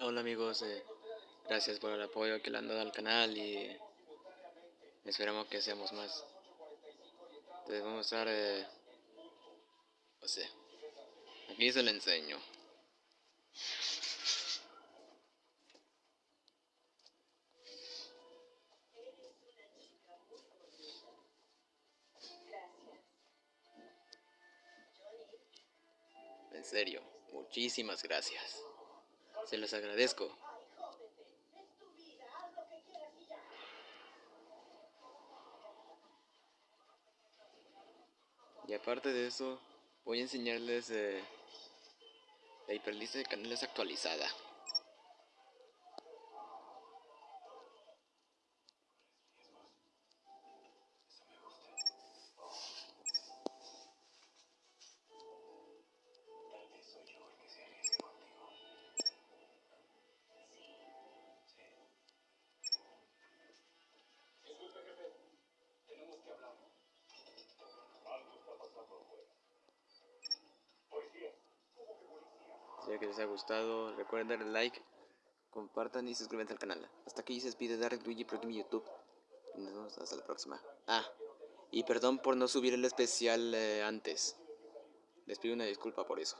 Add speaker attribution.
Speaker 1: Hola amigos, eh, gracias por el apoyo que le han dado al canal y esperamos que seamos más. Entonces vamos a estar, eh, no sé, aquí se lo enseño. En serio, muchísimas gracias. Se los agradezco. Y aparte de eso, voy a enseñarles eh, la hiperlista de canales actualizada. Espero que les haya gustado, recuerden darle like, compartan y suscríbanse al canal. Hasta aquí se despide Dark Luigi por mi YouTube. Y nos vemos hasta la próxima. Ah, y perdón por no subir el especial eh, antes. Les pido una disculpa por eso.